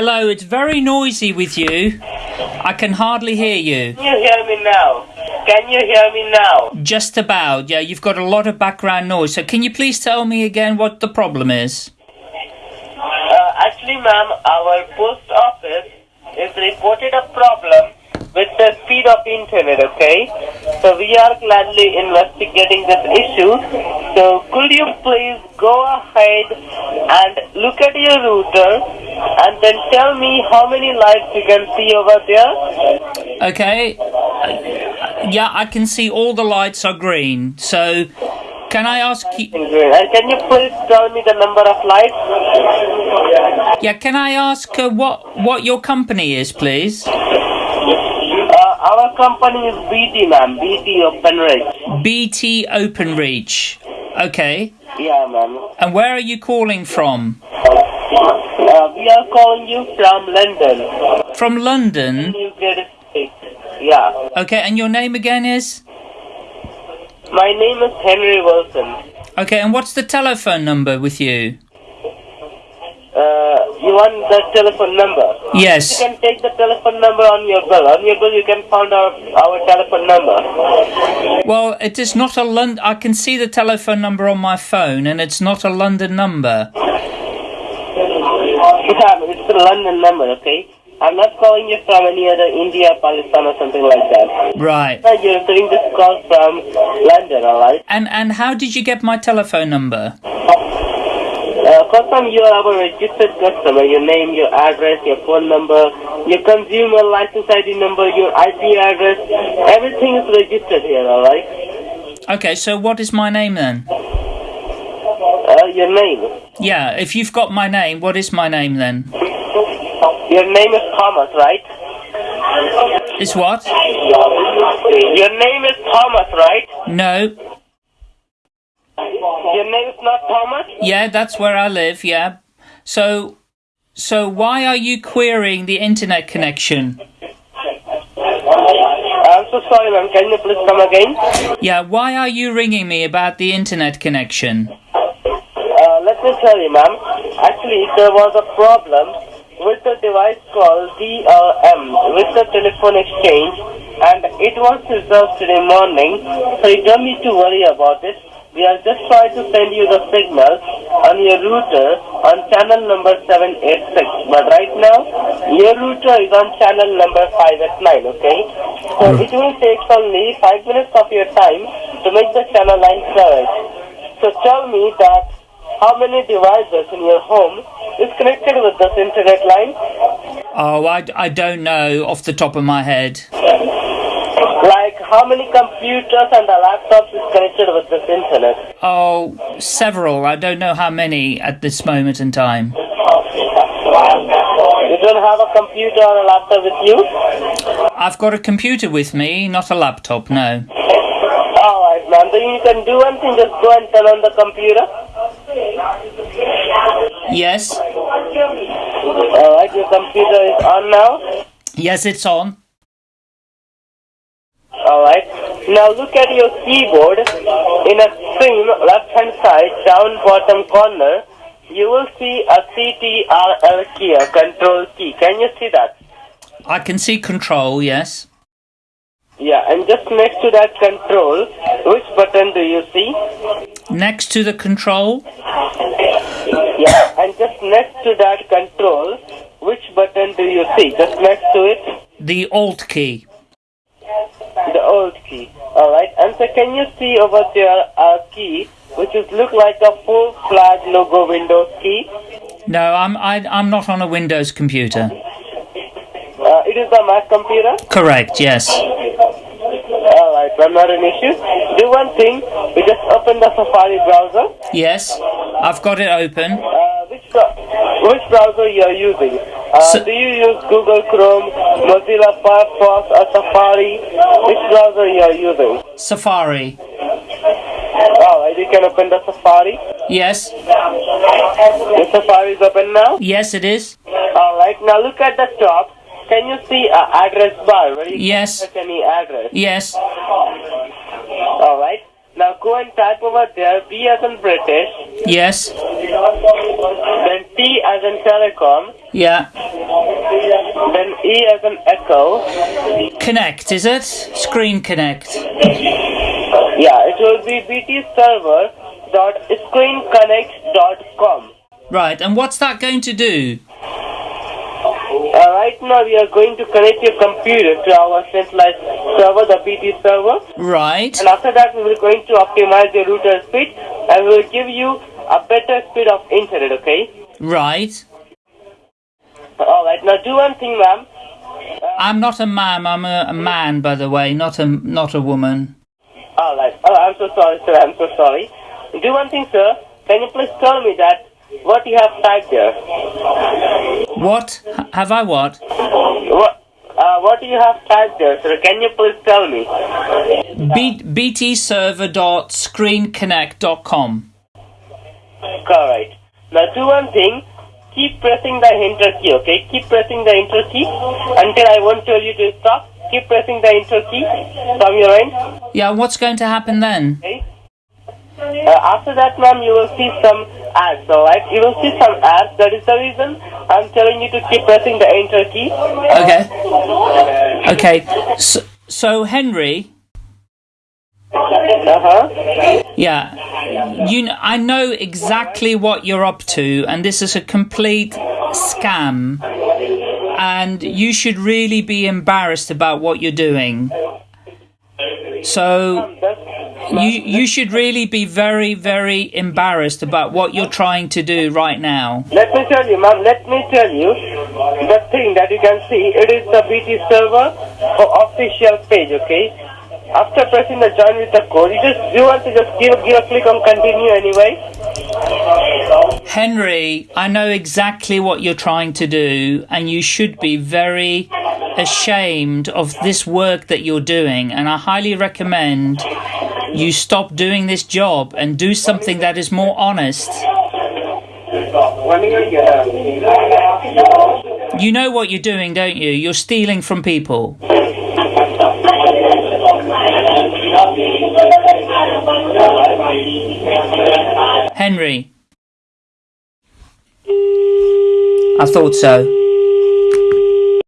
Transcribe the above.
Hello, it's very noisy with you. I can hardly hear you. Can you hear me now? Can you hear me now? Just about, yeah, you've got a lot of background noise. So, can you please tell me again what the problem is? Uh, actually, ma'am, our post office is reported a problem with the speed of internet, okay? So we are gladly investigating this issue. So could you please go ahead and look at your router and then tell me how many lights you can see over there? Okay. Uh, Yeah, I can see all the lights are green. So, can I ask you? And can you please tell me the number of lights? Yeah, can I ask uh, what what your company is, please? Uh, our company is BT, ma'am. BT OpenReach. BT OpenReach. Okay. Yeah, ma'am. And where are you calling from? Uh, we are calling you from London. From London. United States. Yeah. Okay, and your name again is? My name is Henry Wilson. Okay, and what's the telephone number with you? Uh, you want the telephone number? Yes. You can take the telephone number on your bill. On your bill, you can find our, our telephone number. Well, it is not a London. I can see the telephone number on my phone, and it's not a London number. It's a London number, okay? I'm not calling you from any other India, Pakistan, or something like that. Right. Uh, You're receiving this call from London, alright? And and how did you get my telephone number? Uh, first time you are our registered customer, your name, your address, your phone number, your consumer license ID number, your IP address, everything is registered here, alright? Okay, so what is my name then? Uh, your name. Yeah, if you've got my name, what is my name then? Your name is Thomas, right? Is what? Your name is Thomas, right? No. Your name is not Thomas? Yeah, that's where I live. Yeah. So, so why are you querying the internet connection? I'm so sorry, ma'am. Can you please come again? Yeah, why are you ringing me about the internet connection? Let me tell you, ma'am. Actually, there was a problem with the device called DRM, with the telephone exchange, and it was resolved today morning, so you don't need to worry about it. We are just trying to send you the signal on your router on channel number 786. But right now, your router is on channel number 5 at 9, okay? So hmm. it will take only 5 minutes of your time to make the channel line correct. So tell me that how many devices in your home is connected with this internet line? Oh, I, I don't know off the top of my head. Like how many computers and the laptops is connected with this internet? Oh, several. I don't know how many at this moment in time. You don't have a computer or a laptop with you? I've got a computer with me, not a laptop, no. Alright, ma'am. Then you can do one thing, just go and turn on the computer. Yes? Alright, your computer is on now. Yes, it's on. Alright. Now look at your keyboard. In a stream, left hand side, down bottom corner, you will see a CTRL key, a control key. Can you see that? I can see control, yes. Yeah, and just next to that control, which button do you see? Next to the control, Yeah, and just next to that control, which button do you see? Just next to it, the Alt key. the Alt key. Alright, and so can you see over there a key which is look like a full flag logo Windows key? No, I'm I, I'm not on a Windows computer. Uh, it is a Mac computer? Correct, yes. Well, not an issue. Do one thing, we just open the Safari browser. Yes, I've got it open. Uh, which, which browser you are using? Uh, S- do you use Google Chrome, Mozilla Firefox, or Safari? Which browser you are using? Safari. Alright, you can open the Safari. Yes, The Safari is open now. yes, it is. Alright, now look at the top. Can you see a address bar where you Yes. can any address? Yes, Alright. Now go and type over there B as in British, Yes. then T as in telecom, Yeah. then E as in echo. Connect, is it? Screen Connect. Yeah, it will be BT server dot screenconnect.com. Right, and what's that going to do? Uh, right now we are going to connect your computer to our centralized server, the BT server. Right. And after that, we will going to optimize your router speed and we will give you a better speed of internet, okay? Right. Alright, now do one thing, ma'am. I'm not a ma'am, I'm a, a man, by the way, not a not a woman. Alright, oh, I'm so sorry, sir, I'm so sorry. Do one thing, sir. Can you please tell me that what you have typed there? What? Have I what? What? Uh, what do you have typed there, sir? Can you please tell me? B- btserver.screenconnect.com. Correct. Now do one thing. Keep pressing the enter key, okay? Keep pressing the enter key until I won't tell you to stop. Keep pressing the enter key from your end, Yeah, what's going to happen then? okay? Uh, after that, ma'am, you will see some ads, alright? You will see some ads. That is the reason I'm telling you to keep pressing the enter key. Okay. Okay. So, so Henry, Uh-huh. yeah, you kn- I know exactly what you're up to and this is a complete scam and you should really be embarrassed about what you're doing. So you you should really be very very embarrassed about what you're trying to do right now. Let me tell you, ma'am, let me tell you the thing that you can see. It is the BT server official page, okay? After pressing the join with the code, you just you want to just give, give a click on continue anyway. Henry, I know exactly what you're trying to do, and you should be very ashamed of this work that you're doing. And I highly recommend you stop doing this job and do something that is more honest. You know what you're doing, don't you? You're stealing from people. Henry. I thought so.